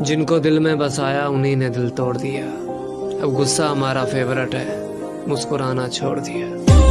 जिनको दिल में बसाया उन्हीं ने दिल तोड़ दिया। अब गुस्सा हमारा फेवरेट है, मुस्कुराना छोड़ दिया।